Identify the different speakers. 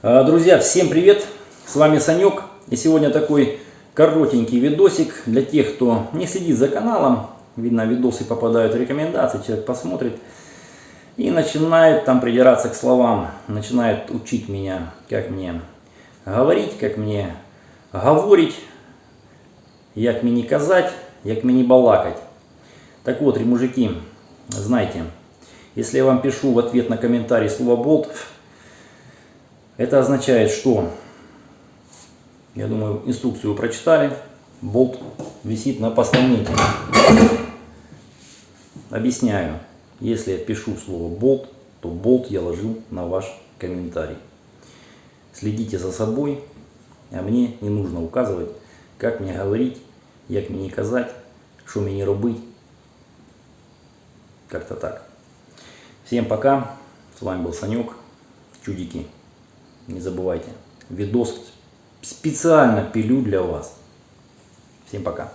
Speaker 1: А, Друзья, всем привет! С вами Санек. И сегодня такой коротенький видосик для тех, кто не следит за каналом. Видно, видосы попадают в рекомендации, человек посмотрит и начинает там придираться к словам, начинает учить меня, как мне говорить, как мне говорить, як мені казать, як мені балакать. Так вот, мужики, знайте, если я вам пишу в ответ на комментарий слово болт, это означает, что, я думаю, инструкцию вы прочитали, болт висит на постаменте. Объясняю, если я пишу слово болт, то болт я ложил на ваш комментарий. Следите за собой, а мне не нужно указывать, как мне говорить, як мені казать, что мне робить. Как-то так. Всем пока. С вами был Санек. Чудики. Не забывайте. Видос специально пилю для вас. Всем пока.